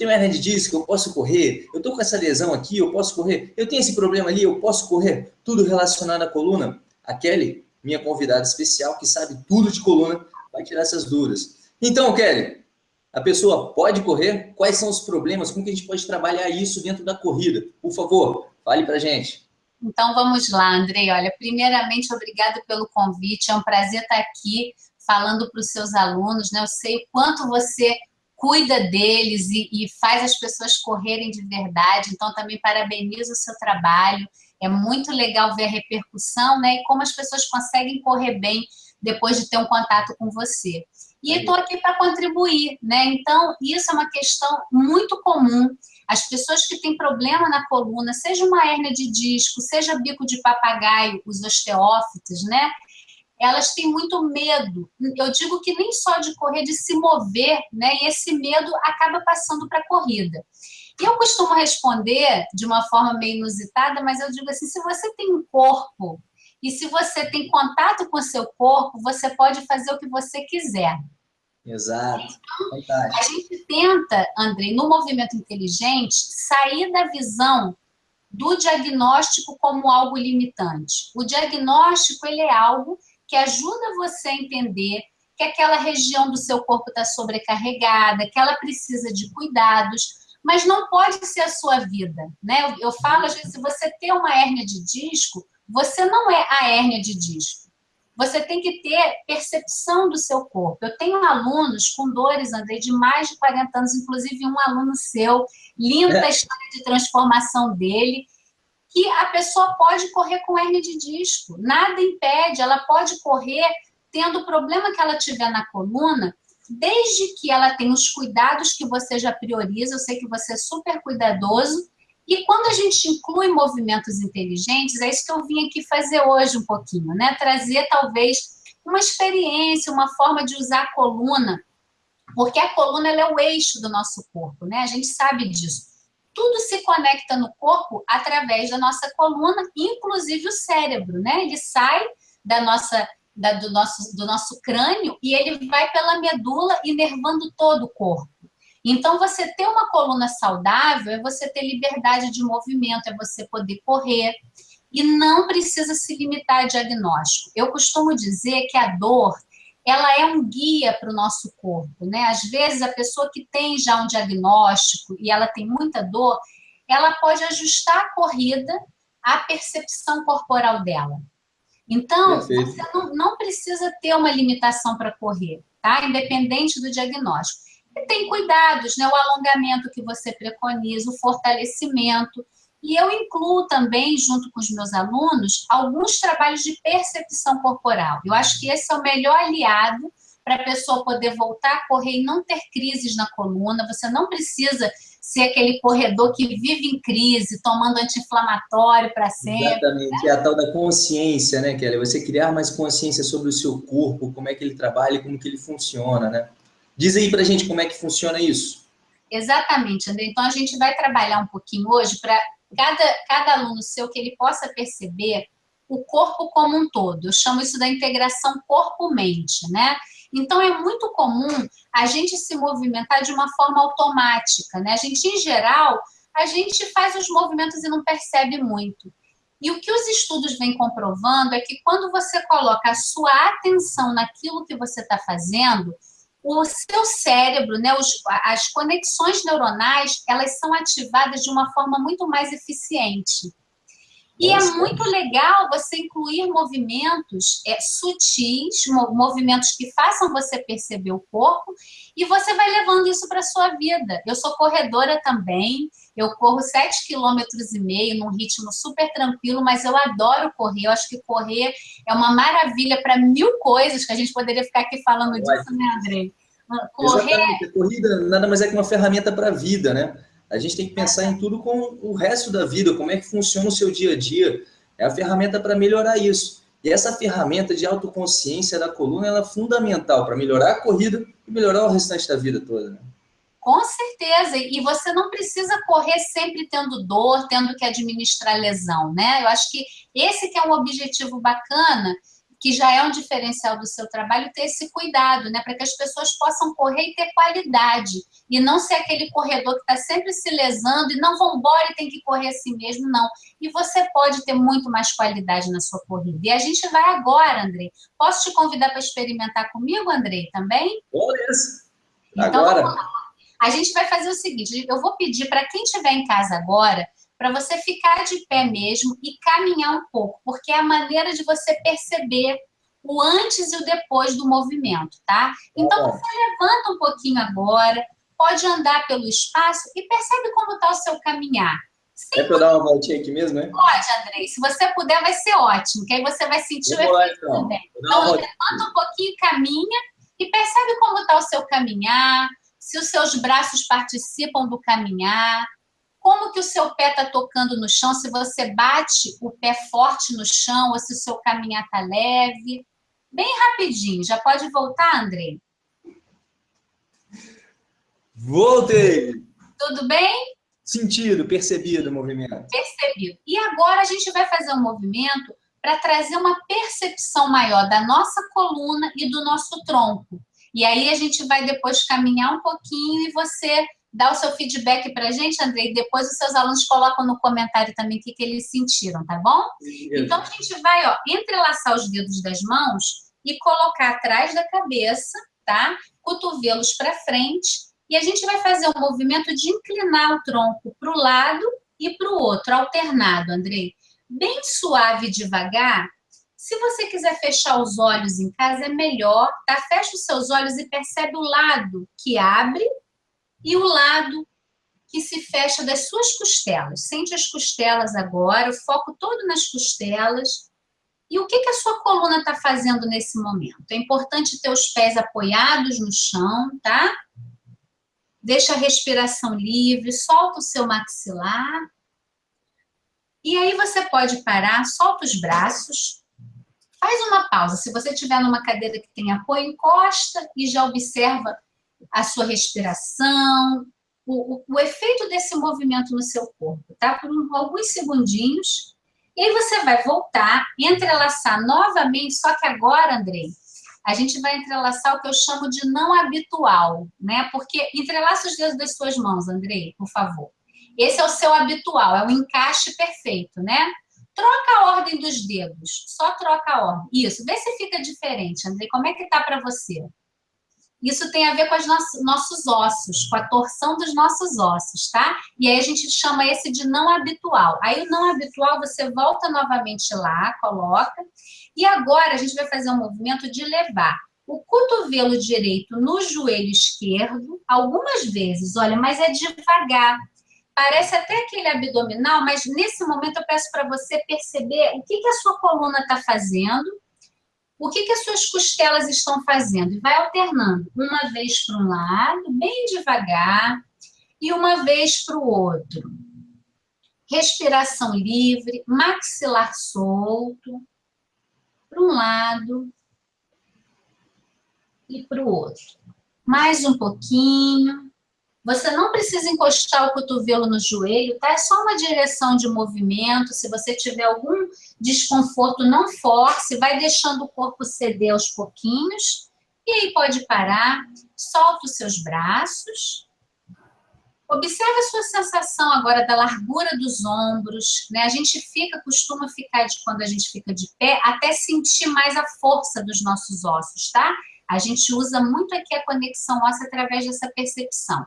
tenho hernia de disco, eu posso correr. Eu tô com essa lesão aqui, eu posso correr. Eu tenho esse problema ali, eu posso correr. Tudo relacionado à coluna. A Kelly, minha convidada especial, que sabe tudo de coluna, vai tirar essas dúvidas. Então, Kelly, a pessoa pode correr? Quais são os problemas? Como que a gente pode trabalhar isso dentro da corrida? Por favor, fale pra gente. Então vamos lá, Andrei. Olha, primeiramente, obrigado pelo convite. É um prazer estar aqui falando para os seus alunos. Né? Eu sei o quanto você cuida deles e, e, faz as pessoas correrem de verdade. Então, também parabenizo o seu trabalho. É muito legal ver a repercussão né? e como as pessoas conseguem correr bem depois de ter um contato com você. E estou aqui para contribuir, né? Então, isso é uma questão muito comum. As pessoas que têm problema na coluna, seja uma hérnia de disco, seja bico de papagaio, os osteófitos, né? Elas têm muito medo. Eu digo que nem só de correr, de se mover, né? E esse medo acaba passando para a corrida. E eu costumo responder de uma forma meio inusitada, mas eu digo assim, se você tem um corpo e se você tem contato com o seu corpo, você pode fazer o que você quiser. Exato. Então, a gente tenta, André, no movimento inteligente, sair da visão do diagnóstico como algo limitante. O diagnóstico ele é algo que ajuda você a entender que aquela região do seu corpo está sobrecarregada, que ela precisa de cuidados, mas não pode ser a sua vida. Né? Eu, eu falo, às vezes, se você tem uma hérnia de disco, você não é a hérnia de disco. Você tem que ter percepção do seu corpo. Eu tenho alunos com dores, André, de mais de 40 anos, inclusive um aluno seu, linda é. a história de transformação dele, que a pessoa pode correr com hernia de disco. Nada impede, ela pode correr tendo o problema que ela tiver na coluna, desde que ela tenha os cuidados que você já prioriza, eu sei que você é super cuidadoso, e quando a gente inclui movimentos inteligentes, é isso que eu vim aqui fazer hoje um pouquinho, né? Trazer talvez uma experiência, uma forma de usar a coluna, porque a coluna é o eixo do nosso corpo, né? A gente sabe disso. Tudo se conecta no corpo através da nossa coluna, inclusive o cérebro, né? Ele sai da nossa, da, do, nosso, do nosso crânio e ele vai pela medula inervando todo o corpo. Então, você ter uma coluna saudável é você ter liberdade de movimento, é você poder correr e não precisa se limitar a diagnóstico. Eu costumo dizer que a dor, ela é um guia para o nosso corpo, né? Às vezes, a pessoa que tem já um diagnóstico e ela tem muita dor, ela pode ajustar a corrida à percepção corporal dela. Então, Perfeito. você não, não precisa ter uma limitação para correr, tá? Independente do diagnóstico. E tem cuidados, né? O alongamento que você preconiza, o fortalecimento. E eu incluo também, junto com os meus alunos, alguns trabalhos de percepção corporal. Eu acho que esse é o melhor aliado para a pessoa poder voltar a correr e não ter crises na coluna. Você não precisa ser aquele corredor que vive em crise, tomando anti-inflamatório para sempre. Exatamente, é a tal da consciência, né, Kelly? Você criar mais consciência sobre o seu corpo, como é que ele trabalha, como que ele funciona, né? Diz aí para a gente como é que funciona isso. Exatamente, André. Então, a gente vai trabalhar um pouquinho hoje para cada, cada aluno seu que ele possa perceber o corpo como um todo. Eu chamo isso da integração corpo-mente, né? Então, é muito comum a gente se movimentar de uma forma automática, né? A gente, em geral, a gente faz os movimentos e não percebe muito. E o que os estudos vêm comprovando é que quando você coloca a sua atenção naquilo que você está fazendo, o seu cérebro, né, os, as conexões neuronais, elas são ativadas de uma forma muito mais eficiente. E é muito legal você incluir movimentos é, sutis, movimentos que façam você perceber o corpo, e você vai levando isso para a sua vida. Eu sou corredora também, eu corro 7 km e meio num ritmo super tranquilo, mas eu adoro correr. Eu acho que correr é uma maravilha para mil coisas que a gente poderia ficar aqui falando disso, né, André? Correr... Exatamente. A corrida nada mais é que uma ferramenta para a vida, né? A gente tem que pensar em tudo com o resto da vida, como é que funciona o seu dia a dia. É a ferramenta para melhorar isso. E essa ferramenta de autoconsciência da coluna ela é fundamental para melhorar a corrida e melhorar o restante da vida toda. Né? Com certeza, e você não precisa correr sempre tendo dor, tendo que administrar lesão, né? Eu acho que esse que é um objetivo bacana que já é um diferencial do seu trabalho, ter esse cuidado, né? Para que as pessoas possam correr e ter qualidade. E não ser aquele corredor que está sempre se lesando e não vão embora e tem que correr assim mesmo, não. E você pode ter muito mais qualidade na sua corrida. E a gente vai agora, Andrei. Posso te convidar para experimentar comigo, Andrei, também? Beleza. Então, agora. A gente vai fazer o seguinte, eu vou pedir para quem estiver em casa agora para você ficar de pé mesmo e caminhar um pouco, porque é a maneira de você perceber o antes e o depois do movimento, tá? Então, você levanta um pouquinho agora, pode andar pelo espaço e percebe como está o seu caminhar. Sem é para dar uma voltinha aqui mesmo, né? Pode, Andrei. Se você puder, vai ser ótimo, que aí você vai sentir Vou o efeito então. também. Então, levanta um pouquinho, caminha e percebe como está o seu caminhar, se os seus braços participam do caminhar, como que o seu pé está tocando no chão, se você bate o pé forte no chão ou se o seu caminhar está leve. Bem rapidinho. Já pode voltar, André? Voltei! Tudo bem? Sentido, percebido o movimento. Percebido. E agora a gente vai fazer um movimento para trazer uma percepção maior da nossa coluna e do nosso tronco. E aí a gente vai depois caminhar um pouquinho e você dá o seu feedback para a gente, Andrei, depois os seus alunos colocam no comentário também o que, que eles sentiram, tá bom? Então, a gente vai ó, entrelaçar os dedos das mãos e colocar atrás da cabeça, tá? Cotovelos para frente, e a gente vai fazer um movimento de inclinar o tronco para o lado e para o outro, alternado, Andrei. Bem suave e devagar. Se você quiser fechar os olhos em casa, é melhor, tá? Fecha os seus olhos e percebe o lado que abre e o lado que se fecha das suas costelas. Sente as costelas agora, o foco todo nas costelas. E o que, que a sua coluna está fazendo nesse momento? É importante ter os pés apoiados no chão, tá? Deixa a respiração livre, solta o seu maxilar. E aí você pode parar, solta os braços, faz uma pausa. Se você estiver numa cadeira que tem apoio, encosta e já observa a sua respiração, o, o, o, efeito desse movimento no seu corpo, tá? Por um, alguns segundinhos. E aí você vai voltar, entrelaçar novamente, só que agora, Andrei, a gente vai entrelaçar o que eu chamo de não habitual, né? Porque entrelaça os dedos das suas mãos, Andrei, por favor. Esse é o seu habitual, é o encaixe perfeito, né? Troca a ordem dos dedos, só troca a ordem. Isso, vê se fica diferente, Andrei. Como é que tá para você? Isso tem a ver com os nossos ossos, com a torção dos nossos ossos, tá? E aí a gente chama esse de não habitual. Aí o não habitual você volta novamente lá, coloca. E agora a gente vai fazer um movimento de levar o cotovelo direito no joelho esquerdo, algumas vezes, olha, mas é devagar. Parece até aquele abdominal, mas nesse momento eu peço para você perceber o que, que a sua coluna está fazendo o que, que as suas costelas estão fazendo? E vai alternando, uma vez para um lado, bem devagar, e uma vez para o outro. Respiração livre, maxilar solto, para um lado e para o outro. Mais um pouquinho. Você não precisa encostar o cotovelo no joelho, tá? É só uma direção de movimento. Se você tiver algum desconforto, não force, vai deixando o corpo ceder aos pouquinhos. E aí pode parar, solta os seus braços. Observe a sua sensação agora da largura dos ombros, né? A gente fica, costuma ficar de quando a gente fica de pé, até sentir mais a força dos nossos ossos, tá? A gente usa muito aqui a conexão óssea através dessa percepção.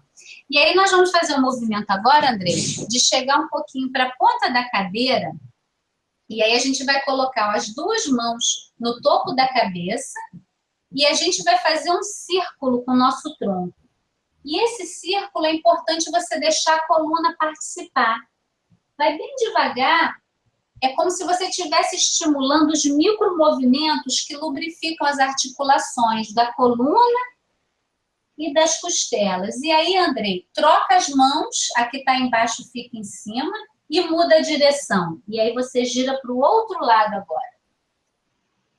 E aí nós vamos fazer um movimento agora, André, de chegar um pouquinho para a ponta da cadeira. E aí a gente vai colocar as duas mãos no topo da cabeça e a gente vai fazer um círculo com o nosso tronco. E esse círculo é importante você deixar a coluna participar. Vai bem devagar, é como se você estivesse estimulando os micromovimentos que lubrificam as articulações da coluna e das costelas. E aí, Andrei, troca as mãos, a que está embaixo fica em cima, e muda a direção. E aí você gira para o outro lado agora.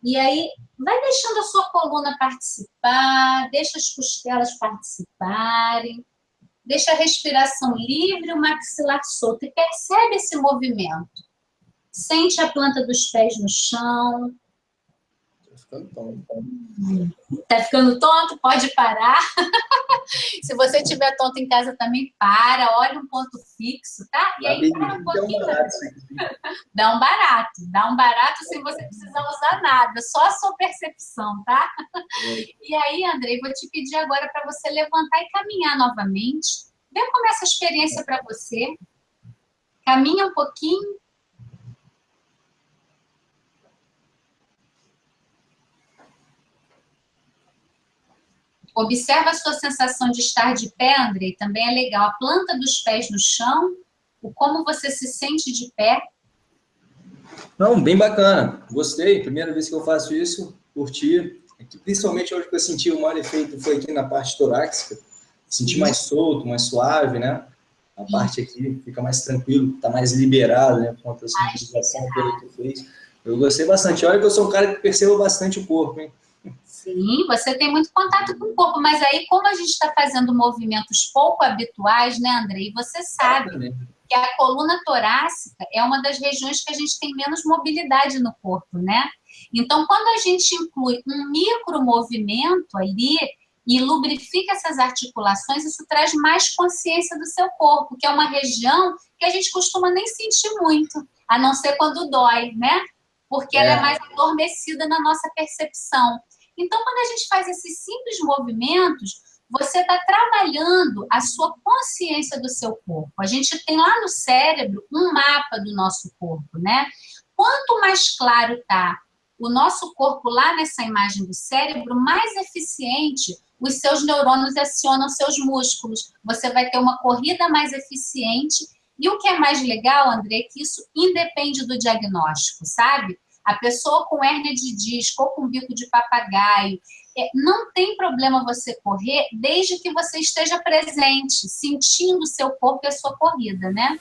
E aí, vai deixando a sua coluna participar, deixa as costelas participarem, deixa a respiração livre, o maxilar solto, e percebe esse movimento. Sente a planta dos pés no chão. ficando tonto. Tá ficando tonto? Pode parar. Se você estiver tonto em casa também, para, olha um ponto fixo, tá? E aí para um pouquinho. Dá um barato, dá um barato sem você precisar usar nada, só a sua percepção, tá? É. E aí, Andrei, vou te pedir agora para você levantar e caminhar novamente. Vê como é essa experiência para você. Caminha um pouquinho Observa a sua sensação de estar de pé, Andrei, também é legal. A planta dos pés no chão, o como você se sente de pé. Não, bem bacana. Gostei. Primeira vez que eu faço isso, curti. Principalmente hoje que eu senti o maior efeito foi aqui na parte torácica. Senti mais solto, mais suave, né? A parte aqui fica mais tranquilo, tá mais liberado, né? Com a utilização que tu fez. Eu gostei bastante. Olha que eu sou um cara que percebo bastante o corpo, hein? Sim, você tem muito contato com o corpo, mas aí como a gente está fazendo movimentos pouco habituais, né, Andrei? Você sabe que a coluna torácica é uma das regiões que a gente tem menos mobilidade no corpo, né? Então, quando a gente inclui um micro movimento ali e lubrifica essas articulações, isso traz mais consciência do seu corpo, que é uma região que a gente costuma nem sentir muito, a não ser quando dói, né? Porque é. ela é mais adormecida na nossa percepção. Então, quando a gente faz esses simples movimentos, você está trabalhando a sua consciência do seu corpo. A gente tem lá no cérebro um mapa do nosso corpo, né? Quanto mais claro está o nosso corpo lá nessa imagem do cérebro, mais eficiente os seus neurônios acionam seus músculos. Você vai ter uma corrida mais eficiente. E o que é mais legal, André, é que isso independe do diagnóstico, sabe? A pessoa com hérnia de disco ou com bico de papagaio, é, não tem problema você correr desde que você esteja presente, sentindo o seu corpo e a sua corrida, né?